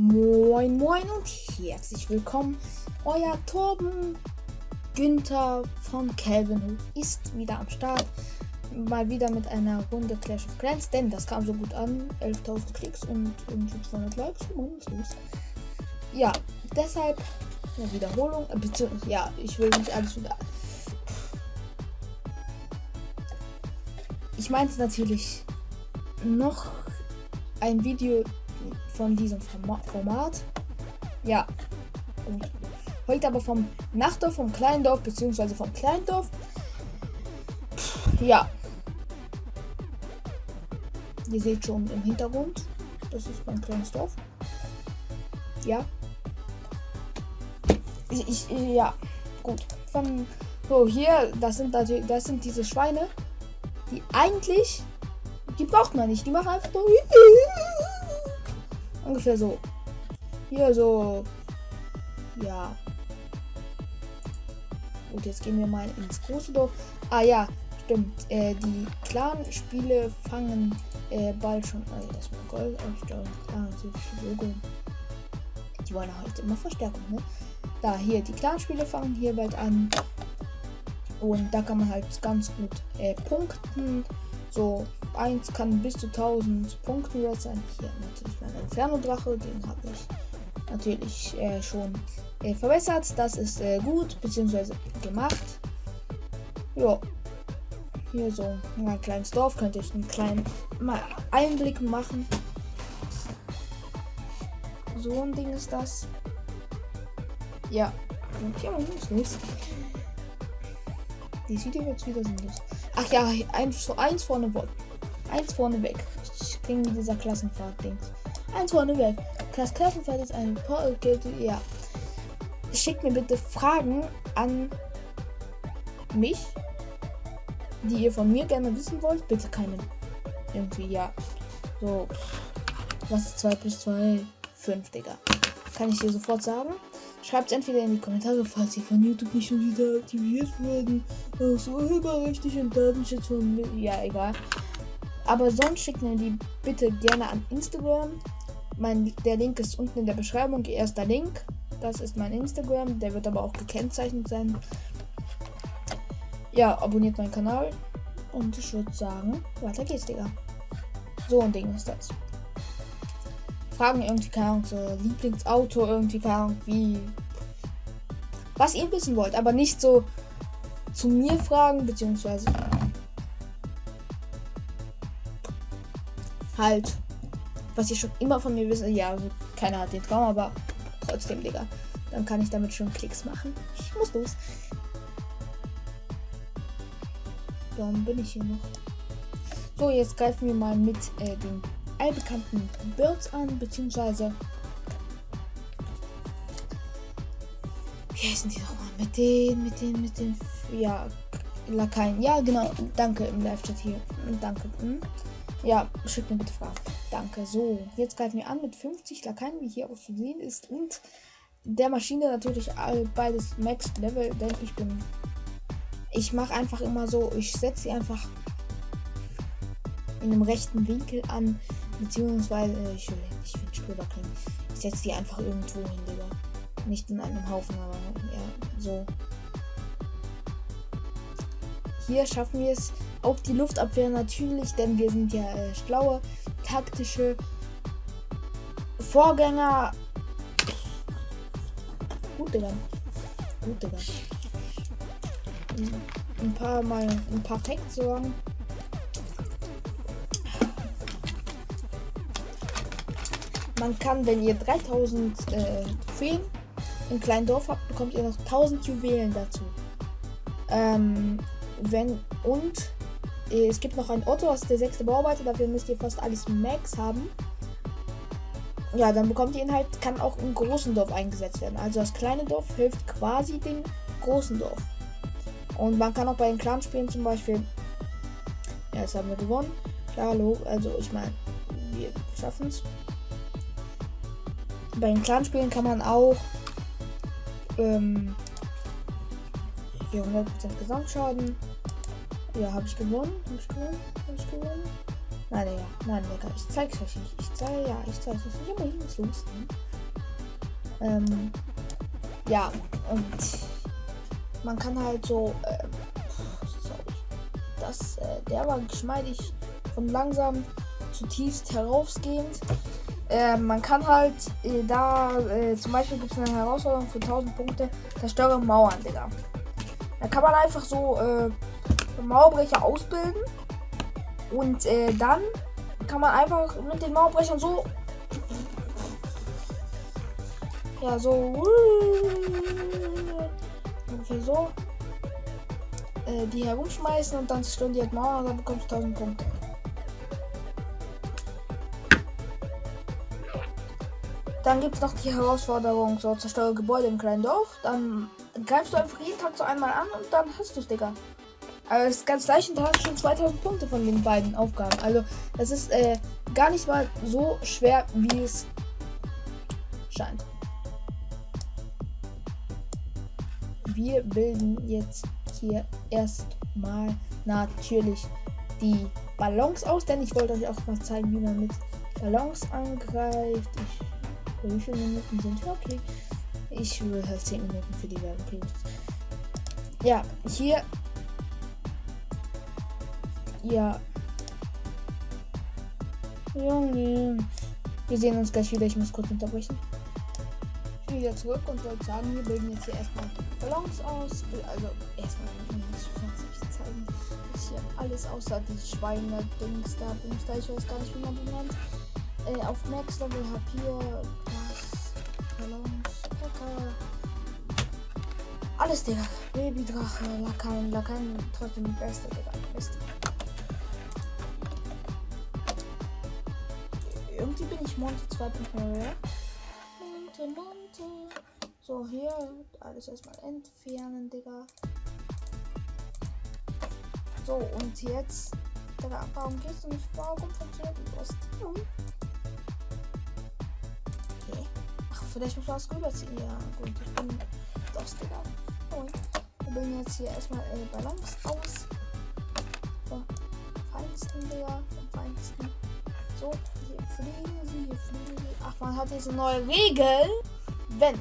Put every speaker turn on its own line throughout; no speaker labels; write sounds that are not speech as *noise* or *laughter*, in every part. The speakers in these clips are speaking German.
Moin Moin und herzlich willkommen. Euer Torben Günther von Calvin ist wieder am Start. Mal wieder mit einer Runde Clash of Clans, denn das kam so gut an. 11.000 Klicks und irgendwie 200 Likes. Was los? Ja, deshalb eine Wiederholung. Äh, beziehungsweise, ja, ich will nicht alles wieder. Ich meine es natürlich noch ein Video von diesem Format. Ja. Heute aber vom Nachtdorf, vom Kleindorf, beziehungsweise vom Kleindorf. Ja. Ihr seht schon im Hintergrund. Das ist mein kleines Dorf. Ja. Ich, ich, ja. Gut. Von, so, hier, das sind natürlich, das sind diese Schweine, die eigentlich, die braucht man nicht. Die machen einfach nur Ungefähr so. Hier so. Ja. Gut, jetzt gehen wir mal ins große Dorf. Ah ja, stimmt. Äh, die Clan-Spiele fangen äh, bald schon. Also war Gold aufstellen. Die wollen halt immer Verstärkung, ne? Da, hier, die Clan-Spiele fangen hier bald an. Und da kann man halt ganz gut äh, punkten. So, 1 kann bis zu 1000 Punkten wert sein. Hier natürlich mein Inferno-Drache, den habe ich natürlich äh, schon äh, verbessert. Das ist äh, gut, beziehungsweise gemacht. Ja, hier so ein kleines Dorf, könnte ich einen kleinen mal Einblick machen. So ein Ding ist das. Ja, und ja, was ist los? Die Video jetzt wieder sinnlos. Ach ja, eins, eins vorne Eins vorne weg. Ich klinge wie dieser Klassenfahrt-Dings. Eins vorne weg. Das Klassenfahrt ist ein Geld. Ja. Schickt mir bitte Fragen an mich, die ihr von mir gerne wissen wollt. Bitte keine. Irgendwie, ja. So. Was ist 2 plus 2? 5, Digga. Kann ich dir sofort sagen. Schreibt es entweder in die Kommentare, falls ihr von YouTube nicht schon wieder aktiviert wurden. So überrechtlich und Datenschutz von mir. Ja, egal. Aber sonst schickt mir die bitte gerne an Instagram. Mein, der Link ist unten in der Beschreibung. Erster Link. Das ist mein Instagram. Der wird aber auch gekennzeichnet sein. Ja, abonniert meinen Kanal. Und ich würde sagen, weiter geht's, Digga. So ein Ding ist das. Fragen irgendwie, keine Ahnung, so Lieblingsauto, irgendwie, keine Ahnung, wie. Was ihr wissen wollt, aber nicht so zu mir fragen, beziehungsweise halt, was ihr schon immer von mir wisst. Ja, also keiner hat den Traum, aber trotzdem, Digga. Dann kann ich damit schon Klicks machen. Ich muss los. Warum bin ich hier noch? So, jetzt greifen wir mal mit äh, den allbekannten Birds an, beziehungsweise. Wie heißen die nochmal? Mit den, mit den, mit den. Ja, Lakaien. Ja, genau. Danke im Live-Chat hier. Danke. Hm. Ja, schickt mir bitte Fragen. Danke. So, jetzt greifen wir an mit 50 Lakaien, wie hier auch zu sehen ist. Und der Maschine natürlich beides Max Level, denn ich bin. Ich mache einfach immer so, ich setze sie einfach in einem rechten Winkel an, beziehungsweise ich will den Spieler klingen. Ich setze sie einfach irgendwo hin, Digga. Nicht in einem Haufen, aber ja, so. Hier schaffen wir es auch die Luftabwehr natürlich, denn wir sind ja äh, schlaue, taktische Vorgänger. Gut, Digga. Gut, Digga. Ein paar Mal ein paar Facts. Man kann, wenn ihr 3000 äh, Trophäen im kleinen Dorf habt, bekommt ihr noch 1000 Juwelen dazu. Ähm, wenn und es gibt noch ein Otto, das ist der sechste Bauarbeiter. Dafür müsst ihr fast alles Max haben. Ja, dann bekommt ihr ihn halt, kann auch im großen Dorf eingesetzt werden. Also das kleine Dorf hilft quasi dem großen Dorf. Und man kann auch bei den Clan-Spielen zum Beispiel. Ja, jetzt haben wir gewonnen. Klar, also ich meine, wir schaffen es. Bei den Clan-Spielen kann man auch ähm, 400% Gesamtschaden ja, habe ich gewonnen? Habe ich gewonnen? Habe ich gewonnen? Nein, ja. Nein, Digga. Ich zeig's euch nicht. Ich zeige, ja, ich zeig's euch nicht. Aber ich muss los. Ähm, ja, und man kann halt so, äh, das, äh, der war geschmeidig von langsam zutiefst herausgehend. Äh, man kann halt äh, da, äh, zum Beispiel gibt es eine Herausforderung für 1000 Punkte, zerstöre Mauern, Digga. Da kann man einfach so äh, Mauerbrecher ausbilden und äh, dann kann man einfach mit den Mauerbrechern so ja so ungefähr so äh, die herumschmeißen und dann zerstören die halt Mauern und dann bekommst du 1000 Punkte. Dann gibt es noch die Herausforderung, so zerstöre Gebäude im kleinen Dorf. Dann greifst du einfach jeden Tag so einmal an und dann hast du es, Digga. Aber es ist ganz leicht und da hast schon 2000 Punkte von den beiden Aufgaben. Also das ist äh, gar nicht mal so schwer, wie es scheint. Wir bilden jetzt hier erstmal natürlich die Ballons aus, denn ich wollte euch auch mal zeigen, wie man mit Ballons angreift. Ich wie viele Minuten sind wir? Okay. Ich will halt 10 Minuten für die Werbung kriegen. Ja, hier. Ja. Junge. Wir sehen uns gleich wieder. Ich muss kurz unterbrechen. Ich bin wieder zurück und wollte sagen, wir bilden jetzt hier erstmal Ballons aus. Also erstmal ich zeigen. Ist hier alles außer die Schweine-Dings da. Dings da. Ich weiß gar nicht, wie man die nennt. Äh, auf Max Level hab hier alles, Digga. Babydrache, Lakan, Lakan, trotzdem die beste, Digga. Beste. Irgendwie bin ich Monte 2.0, ja? Monte, Monte. So, hier alles erstmal entfernen, Digga. So, und jetzt. Digga, warum gehst du nicht? Warum funktioniert das? Okay. Ach, vielleicht muss man das rüberziehen. Ja, gut, ich bin das, Digga. Und wir bilden jetzt hier erstmal äh, Balance aus. Vom feinsten, Digga. Feinsten. So, hier fliegen sie, hier fliegen sie. Ach, man hat diese neue Regel. Wenn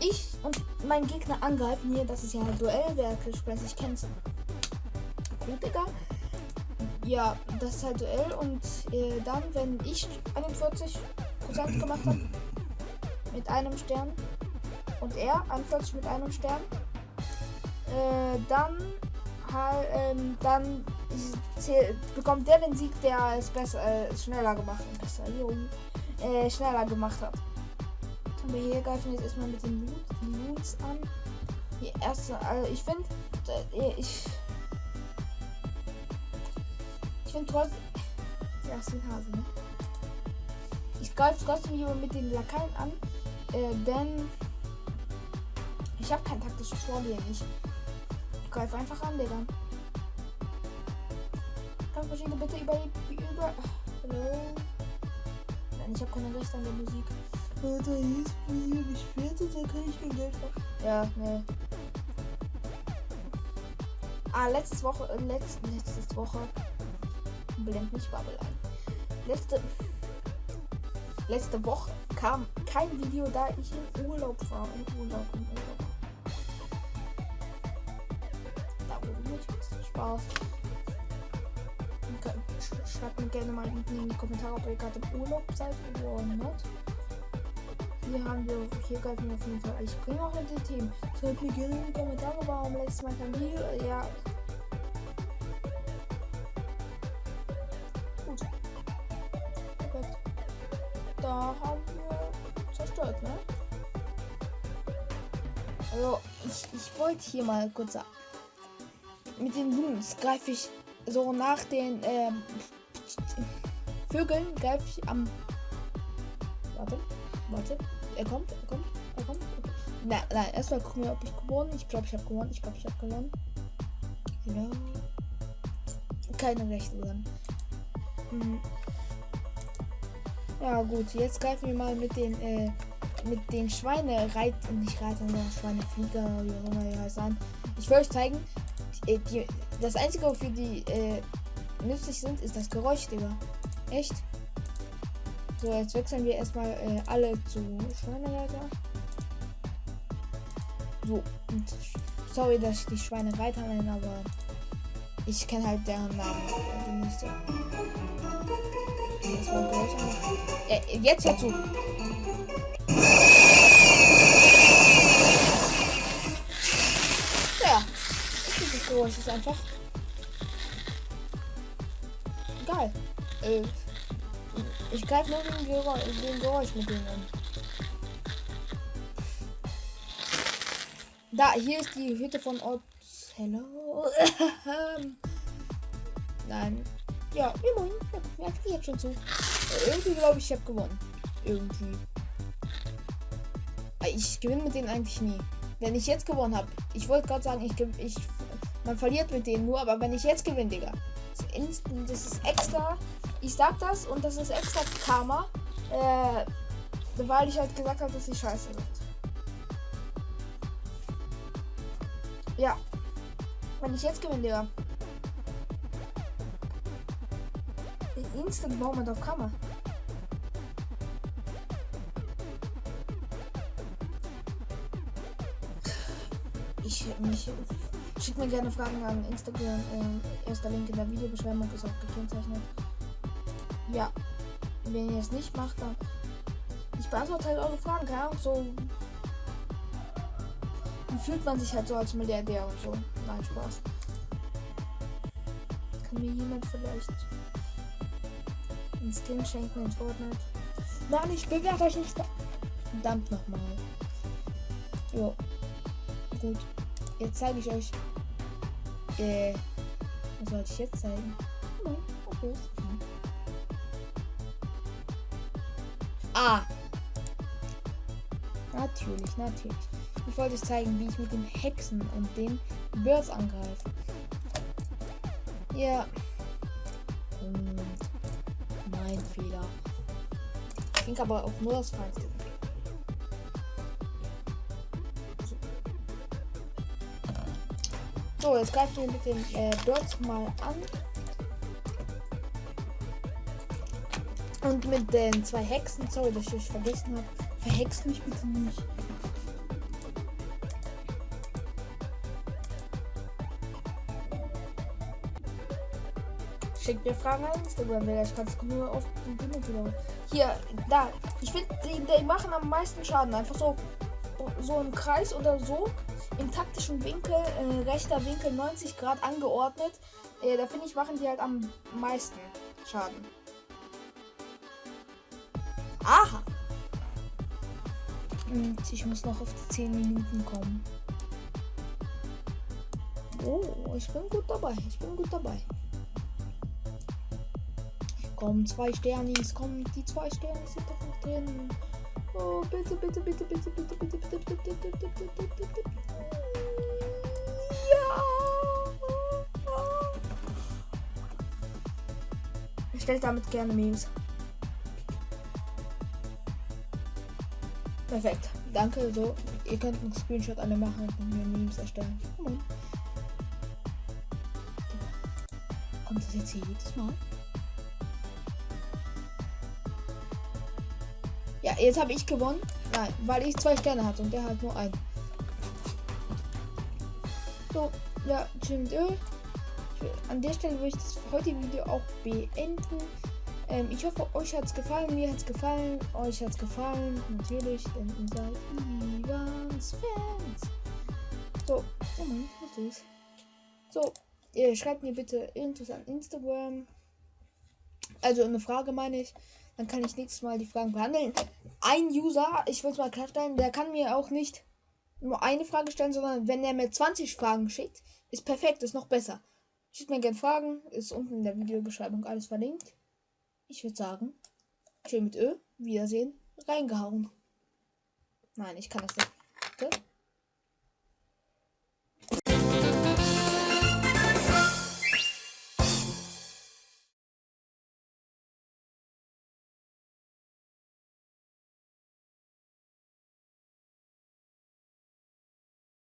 ich und mein Gegner angreifen hier, das ist ja Duellwerke, ich kenn's. Gut, Digga. Ja, das ist halt Duell und äh, dann, wenn ich 41% gemacht habe, mit einem Stern und er 41 mit einem Stern, äh, dann halt, ähm, dann bekommt der den Sieg, der es besser, äh, schneller gemacht hat. Besser, äh, schneller gemacht hat. Aber hier greifen jetzt erstmal mit den Loot, Loots an. Die erste, also ich finde, ich. Ich finde trotzdem. Ja, ist ein ne? Ich greife trotzdem lieber mit den Lakaien an, äh, denn ich habe kein taktisches Vorgehen. Ich Greif einfach an, Digga. Kampfmaschine bitte über die. über. Hallo? Nein, ich habe keine Rechte an der Musik. Oh, da ist Musik gespielt und da kann ich kein Geld machen. Ja, ne. Ah, letztes Woche. Äh, letzt, letztes Woche. Blend mich Bubble ein. Letzte. Letzte Woche kam kein Video, da ich im Urlaub war. Im Urlaub, im Urlaub. Spaß. Schreibt mir gerne mal unten in die Kommentare, ob ihr gerade im Urlaub seid oder not. Hier haben wir, hier wir auf jeden Fall. Ich bringe auch in die Themen. Schreibt mir gerne in die Kommentare, warum letztes Mal kein Video. Ja. Gut. Perfekt. Da haben wir zerstört, ne? Also, ich, ich wollte hier mal kurz sagen mit den Loons greife ich so nach den ähm, Vögeln greife ich am. Warte, warte. Er kommt, er kommt, er kommt. Kommt. Nein, erstmal gucken wir, ob ich gewonnen. Ich glaube, ich habe gewonnen. Ich glaube, ich habe gewonnen. Genau. Keine Rechte dran. Hm. Ja gut, jetzt greifen wir mal mit den äh, mit den Schweine reiten, nicht reiten, sondern Schweineflieger, wie auch immer die heißen. Ich will euch zeigen, äh, die, das einzige, wofür die äh, nützlich sind, ist das Geräusch, Digga. Echt? So, jetzt wechseln wir erstmal äh, alle zu Schweinereiter. So, und sorry, dass ich die Schweine weiter nenne, aber ich kenne halt deren Namen also nicht so. Das war äh, jetzt hör ich Geräusch ist einfach geil. Äh, ich greife nur den Geräusch, mit denen an. Da, hier ist die Hütte von Hello. *laughs* Nein. Ja, immerhin. Ja, ja, jetzt schon zu. Irgendwie glaube ich, ich habe gewonnen. Irgendwie. Ich gewinne mit denen eigentlich nie. Wenn ich jetzt gewonnen habe, ich wollte gerade sagen, ich, ich, man verliert mit denen nur, aber wenn ich jetzt gewinne, Digga, das ist extra, ich sag das und das ist extra Karma, äh, weil ich halt gesagt habe, dass sie scheiße wird. Ja. Wenn ich jetzt gewinne, Digga. Instant Moment of Kammer. Ich mich schickt mir gerne Fragen an Instagram. Äh, erster Link in der Videobeschreibung ist auch gekennzeichnet. Ja, wenn ihr es nicht macht, dann ich beantworte halt eure Fragen, keine Ahnung, so fühlt man sich halt so als Milliardär und so. Nein, Spaß. Kann mir jemand vielleicht einen Skin schenken in Fortnite? Nein, ich bewerte euch nicht. Verdammt nochmal. Jo. Gut. Jetzt zeige ich euch. Äh. Was soll ich jetzt zeigen? Nein, okay. Ah. Natürlich, natürlich. Ich wollte euch zeigen, wie ich mit den Hexen und den Birds angreife. Ja. Und mein Fehler. Ich denke aber auch nur das Feinste. So, jetzt greifen wir mit den äh, Birds mal an. Und mit den zwei Hexen, sorry, dass ich vergessen habe, verhext mich bitte nicht. Schickt mir Fragen an Instagram, ich kann es nur auf die Dinge Hier, da. Ich finde, die, die machen am meisten Schaden. Einfach so, so im Kreis oder so. Im taktischen Winkel, äh, rechter Winkel 90 Grad angeordnet. Äh, da finde ich, machen die halt am meisten Schaden. Aha. Und ich muss noch auf die 10 Minuten kommen. Oh, ich bin gut dabei. Ich bin gut dabei. Komm, zwei Sternis, komm, die zwei Sterne sind doch noch drin. Oh, bitte, bitte, bitte, bitte, bitte, bitte, bitte, bitte, bitte, bitte, bitte, bitte, bitte. Ja. Ich stelle damit gerne Memes. Perfekt. Danke. So, ihr könnt einen Screenshot alle machen und mir Memes erstellen. Kommt das jetzt hier jedes Mal? Jetzt habe ich gewonnen. Nein, weil ich zwei Sterne hatte und der hat nur einen. So, ja, stimmt. An der Stelle würde ich das heutige Video auch beenden. Ähm, ich hoffe, euch hat es gefallen. Mir hat es gefallen. Euch hat es gefallen. Natürlich, denn ihr seid Ivans Fans. So, oh Mann, was ist? So, ihr schreibt mir bitte irgendwas an Instagram. Also eine Frage meine ich. Dann kann ich nächstes Mal die Fragen behandeln. Ein User, ich will es mal klarstellen, der kann mir auch nicht nur eine Frage stellen, sondern wenn er mir 20 Fragen schickt, ist perfekt, ist noch besser. Schickt mir gerne Fragen, ist unten in der Videobeschreibung alles verlinkt. Ich würde sagen, schön mit Ö, Wiedersehen, reingehauen. Nein, ich kann das nicht. Bitte?